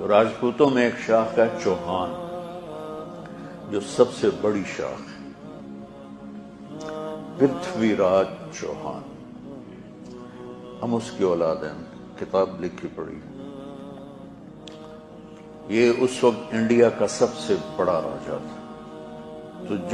तो राजपूतों में एक शाख है चौहान, जो सबसे बड़ी शाख है। पृथ्वीराज चौहान। हम उसकी औलाद हैं, किताब लिखी पड़ी ये उस वक्त इंडिया का सबसे बड़ा राजा था।